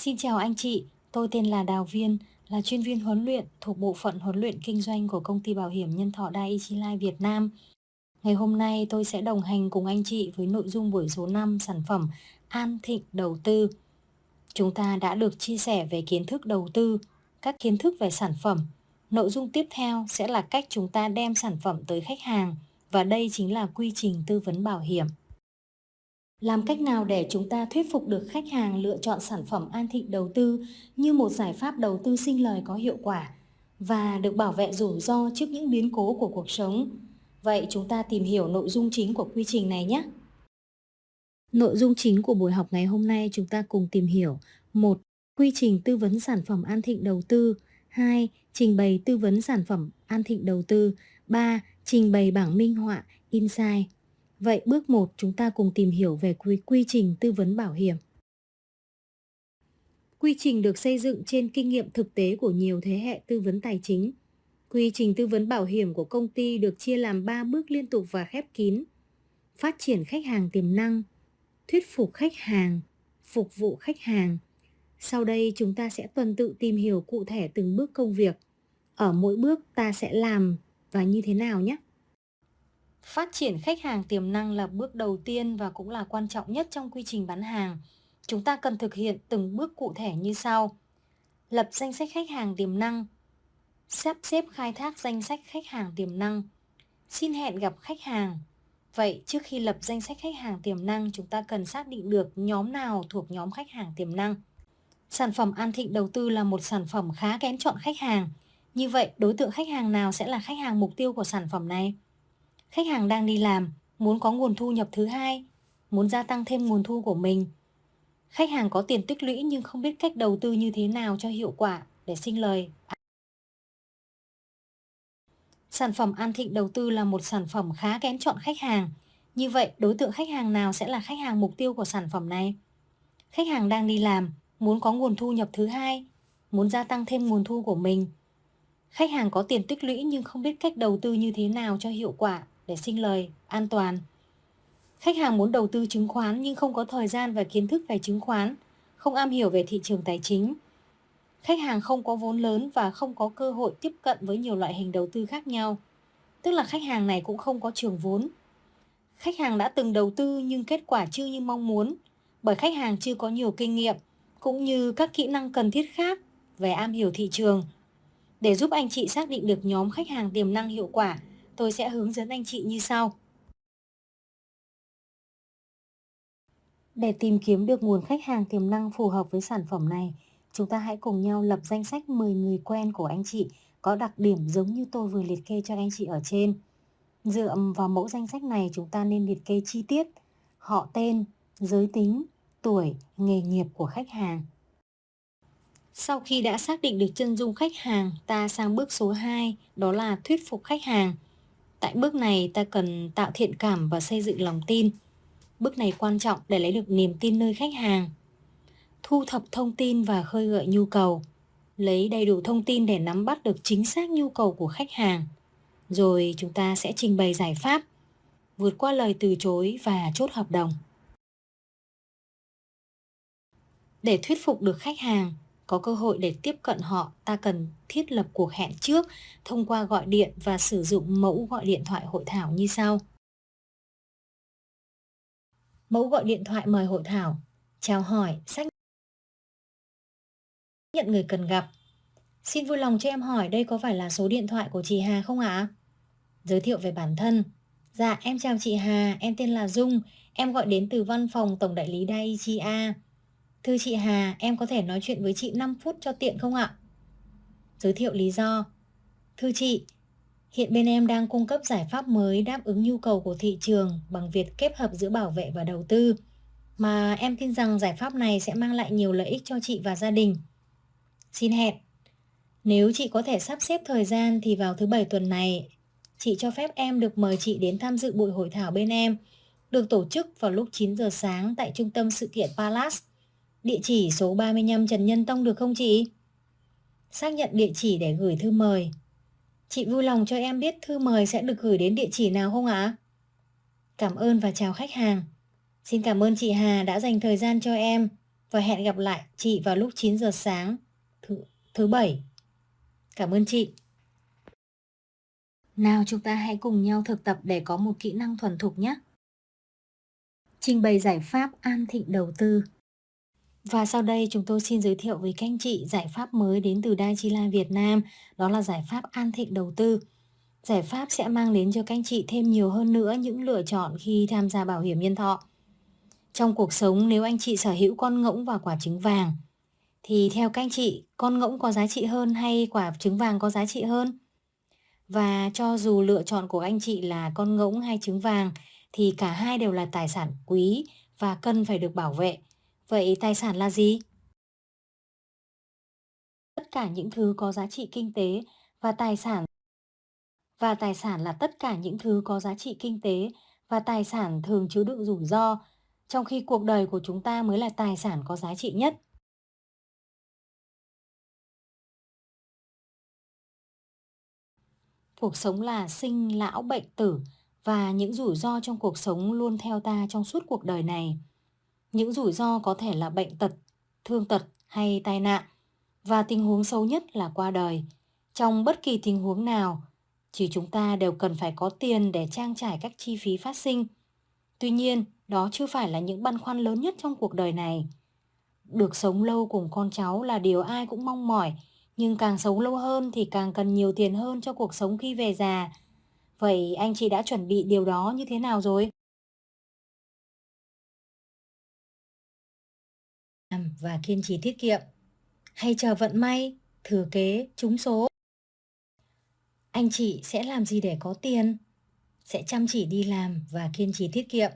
Xin chào anh chị, tôi tên là Đào Viên, là chuyên viên huấn luyện thuộc bộ phận huấn luyện kinh doanh của công ty bảo hiểm nhân thọ daiichi Life Việt Nam. Ngày hôm nay tôi sẽ đồng hành cùng anh chị với nội dung buổi số 5 sản phẩm An Thịnh Đầu Tư. Chúng ta đã được chia sẻ về kiến thức đầu tư, các kiến thức về sản phẩm. Nội dung tiếp theo sẽ là cách chúng ta đem sản phẩm tới khách hàng và đây chính là quy trình tư vấn bảo hiểm. Làm cách nào để chúng ta thuyết phục được khách hàng lựa chọn sản phẩm An Thịnh đầu tư như một giải pháp đầu tư sinh lời có hiệu quả và được bảo vệ rủi ro trước những biến cố của cuộc sống? Vậy chúng ta tìm hiểu nội dung chính của quy trình này nhé. Nội dung chính của buổi học ngày hôm nay chúng ta cùng tìm hiểu một, Quy trình tư vấn sản phẩm An Thịnh đầu tư 2. Trình bày tư vấn sản phẩm An Thịnh đầu tư 3. Trình bày bảng minh họa, Insight Vậy bước 1 chúng ta cùng tìm hiểu về quy, quy trình tư vấn bảo hiểm. Quy trình được xây dựng trên kinh nghiệm thực tế của nhiều thế hệ tư vấn tài chính. Quy trình tư vấn bảo hiểm của công ty được chia làm 3 bước liên tục và khép kín. Phát triển khách hàng tiềm năng, thuyết phục khách hàng, phục vụ khách hàng. Sau đây chúng ta sẽ tuần tự tìm hiểu cụ thể từng bước công việc. Ở mỗi bước ta sẽ làm và như thế nào nhé. Phát triển khách hàng tiềm năng là bước đầu tiên và cũng là quan trọng nhất trong quy trình bán hàng. Chúng ta cần thực hiện từng bước cụ thể như sau. Lập danh sách khách hàng tiềm năng. Sắp xếp khai thác danh sách khách hàng tiềm năng. Xin hẹn gặp khách hàng. Vậy trước khi lập danh sách khách hàng tiềm năng, chúng ta cần xác định được nhóm nào thuộc nhóm khách hàng tiềm năng. Sản phẩm An Thịnh đầu tư là một sản phẩm khá kén chọn khách hàng. Như vậy, đối tượng khách hàng nào sẽ là khách hàng mục tiêu của sản phẩm này? Khách hàng đang đi làm, muốn có nguồn thu nhập thứ hai, muốn gia tăng thêm nguồn thu của mình. Khách hàng có tiền tích lũy nhưng không biết cách đầu tư như thế nào cho hiệu quả để sinh lời. Sản phẩm An Thịnh đầu tư là một sản phẩm khá kén chọn khách hàng. Như vậy, đối tượng khách hàng nào sẽ là khách hàng mục tiêu của sản phẩm này? Khách hàng đang đi làm, muốn có nguồn thu nhập thứ hai, muốn gia tăng thêm nguồn thu của mình. Khách hàng có tiền tích lũy nhưng không biết cách đầu tư như thế nào cho hiệu quả để sinh lời, an toàn. Khách hàng muốn đầu tư chứng khoán nhưng không có thời gian và kiến thức về chứng khoán, không am hiểu về thị trường tài chính. Khách hàng không có vốn lớn và không có cơ hội tiếp cận với nhiều loại hình đầu tư khác nhau. Tức là khách hàng này cũng không có trường vốn. Khách hàng đã từng đầu tư nhưng kết quả chưa như mong muốn bởi khách hàng chưa có nhiều kinh nghiệm cũng như các kỹ năng cần thiết khác về am hiểu thị trường. Để giúp anh chị xác định được nhóm khách hàng tiềm năng hiệu quả tôi sẽ hướng dẫn anh chị như sau. Để tìm kiếm được nguồn khách hàng tiềm năng phù hợp với sản phẩm này, chúng ta hãy cùng nhau lập danh sách 10 người quen của anh chị có đặc điểm giống như tôi vừa liệt kê cho anh chị ở trên. Dựa vào mẫu danh sách này chúng ta nên liệt kê chi tiết, họ tên, giới tính, tuổi, nghề nghiệp của khách hàng. Sau khi đã xác định được chân dung khách hàng, ta sang bước số 2, đó là thuyết phục khách hàng. Tại bước này ta cần tạo thiện cảm và xây dựng lòng tin. Bước này quan trọng để lấy được niềm tin nơi khách hàng. Thu thập thông tin và khơi gợi nhu cầu. Lấy đầy đủ thông tin để nắm bắt được chính xác nhu cầu của khách hàng. Rồi chúng ta sẽ trình bày giải pháp, vượt qua lời từ chối và chốt hợp đồng. Để thuyết phục được khách hàng, có cơ hội để tiếp cận họ, ta cần thiết lập cuộc hẹn trước thông qua gọi điện và sử dụng mẫu gọi điện thoại hội thảo như sau. Mẫu gọi điện thoại mời hội thảo, chào hỏi, xác nhận người cần gặp. Xin vui lòng cho em hỏi đây có phải là số điện thoại của chị Hà không ạ? Giới thiệu về bản thân. Dạ, em chào chị Hà, em tên là Dung, em gọi đến từ văn phòng tổng đại lý Daiichi A. Thưa chị Hà, em có thể nói chuyện với chị 5 phút cho tiện không ạ? Giới thiệu lý do. Thưa chị, hiện bên em đang cung cấp giải pháp mới đáp ứng nhu cầu của thị trường bằng việc kết hợp giữa bảo vệ và đầu tư. Mà em tin rằng giải pháp này sẽ mang lại nhiều lợi ích cho chị và gia đình. Xin hẹn. Nếu chị có thể sắp xếp thời gian thì vào thứ bảy tuần này, chị cho phép em được mời chị đến tham dự buổi hội thảo bên em, được tổ chức vào lúc 9 giờ sáng tại trung tâm sự kiện Palace Địa chỉ số 35 Trần Nhân Tông được không chị? Xác nhận địa chỉ để gửi thư mời. Chị vui lòng cho em biết thư mời sẽ được gửi đến địa chỉ nào không ạ? Cảm ơn và chào khách hàng. Xin cảm ơn chị Hà đã dành thời gian cho em. và hẹn gặp lại chị vào lúc 9 giờ sáng thứ, thứ bảy. Cảm ơn chị. Nào chúng ta hãy cùng nhau thực tập để có một kỹ năng thuần thục nhé. Trình bày giải pháp an thịnh đầu tư. Và sau đây chúng tôi xin giới thiệu với các anh chị giải pháp mới đến từ Daichila Việt Nam, đó là giải pháp an thịnh đầu tư. Giải pháp sẽ mang đến cho các anh chị thêm nhiều hơn nữa những lựa chọn khi tham gia bảo hiểm nhân thọ. Trong cuộc sống nếu anh chị sở hữu con ngỗng và quả trứng vàng, thì theo các anh chị, con ngỗng có giá trị hơn hay quả trứng vàng có giá trị hơn? Và cho dù lựa chọn của anh chị là con ngỗng hay trứng vàng, thì cả hai đều là tài sản quý và cần phải được bảo vệ. Vậy tài sản là gì? Tất cả những thứ có giá trị kinh tế và tài sản và tài sản là tất cả những thứ có giá trị kinh tế và tài sản thường chứa đựng rủi ro, trong khi cuộc đời của chúng ta mới là tài sản có giá trị nhất. Cuộc sống là sinh, lão, bệnh, tử và những rủi ro trong cuộc sống luôn theo ta trong suốt cuộc đời này. Những rủi ro có thể là bệnh tật, thương tật hay tai nạn và tình huống xấu nhất là qua đời. Trong bất kỳ tình huống nào, chỉ chúng ta đều cần phải có tiền để trang trải các chi phí phát sinh. Tuy nhiên, đó chưa phải là những băn khoăn lớn nhất trong cuộc đời này. Được sống lâu cùng con cháu là điều ai cũng mong mỏi, nhưng càng sống lâu hơn thì càng cần nhiều tiền hơn cho cuộc sống khi về già. Vậy anh chị đã chuẩn bị điều đó như thế nào rồi? Và kiên trì tiết kiệm. Hay chờ vận may, thừa kế, trúng số. Anh chị sẽ làm gì để có tiền? Sẽ chăm chỉ đi làm và kiên trì tiết kiệm.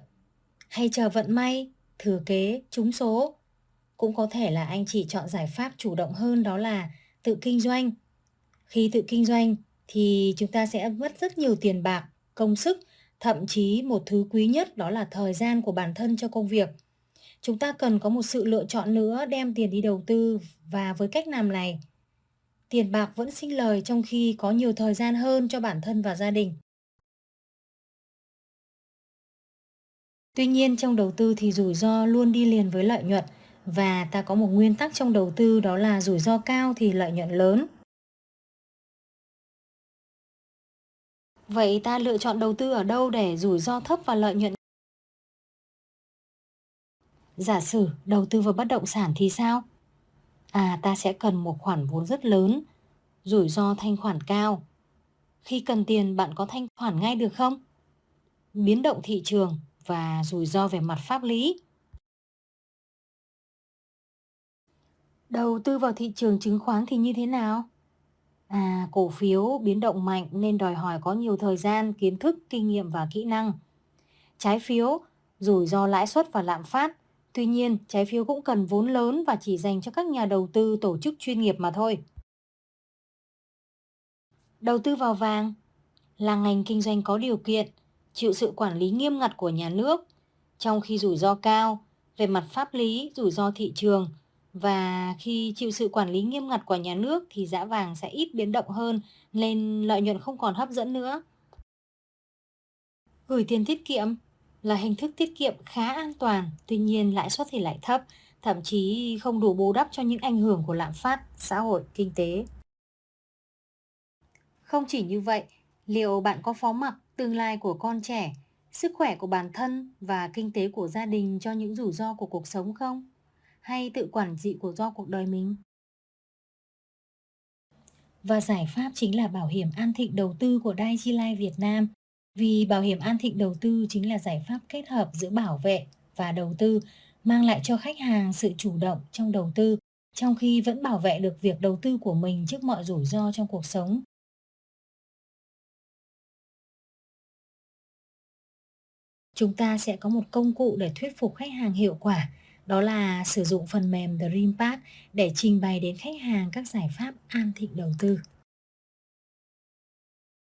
Hay chờ vận may, thừa kế, trúng số. Cũng có thể là anh chị chọn giải pháp chủ động hơn đó là tự kinh doanh. Khi tự kinh doanh thì chúng ta sẽ mất rất nhiều tiền bạc, công sức, thậm chí một thứ quý nhất đó là thời gian của bản thân cho công việc. Chúng ta cần có một sự lựa chọn nữa đem tiền đi đầu tư và với cách làm này, tiền bạc vẫn sinh lời trong khi có nhiều thời gian hơn cho bản thân và gia đình. Tuy nhiên trong đầu tư thì rủi ro luôn đi liền với lợi nhuận và ta có một nguyên tắc trong đầu tư đó là rủi ro cao thì lợi nhuận lớn. Vậy ta lựa chọn đầu tư ở đâu để rủi ro thấp và lợi nhuận? Giả sử đầu tư vào bất động sản thì sao? À ta sẽ cần một khoản vốn rất lớn, rủi ro thanh khoản cao. Khi cần tiền bạn có thanh khoản ngay được không? Biến động thị trường và rủi ro về mặt pháp lý. Đầu tư vào thị trường chứng khoán thì như thế nào? À, cổ phiếu biến động mạnh nên đòi hỏi có nhiều thời gian, kiến thức, kinh nghiệm và kỹ năng. Trái phiếu, rủi ro lãi suất và lạm phát. Tuy nhiên, trái phiếu cũng cần vốn lớn và chỉ dành cho các nhà đầu tư tổ chức chuyên nghiệp mà thôi. Đầu tư vào vàng là ngành kinh doanh có điều kiện, chịu sự quản lý nghiêm ngặt của nhà nước, trong khi rủi ro cao về mặt pháp lý, rủi ro thị trường – và khi chịu sự quản lý nghiêm ngặt của nhà nước thì giá vàng sẽ ít biến động hơn nên lợi nhuận không còn hấp dẫn nữa. Gửi tiền tiết kiệm là hình thức tiết kiệm khá an toàn, tuy nhiên lãi suất thì lại thấp, thậm chí không đủ bù đắp cho những ảnh hưởng của lạm phát, xã hội, kinh tế. Không chỉ như vậy, liệu bạn có phó mặc tương lai của con trẻ, sức khỏe của bản thân và kinh tế của gia đình cho những rủi ro của cuộc sống không? hay tự quản trị của do cuộc đời mình. Và giải pháp chính là bảo hiểm an thịnh đầu tư của Daiichi Life Việt Nam. Vì bảo hiểm an thịnh đầu tư chính là giải pháp kết hợp giữa bảo vệ và đầu tư, mang lại cho khách hàng sự chủ động trong đầu tư, trong khi vẫn bảo vệ được việc đầu tư của mình trước mọi rủi ro trong cuộc sống. Chúng ta sẽ có một công cụ để thuyết phục khách hàng hiệu quả đó là sử dụng phần mềm DreamPad để trình bày đến khách hàng các giải pháp an thịnh đầu tư.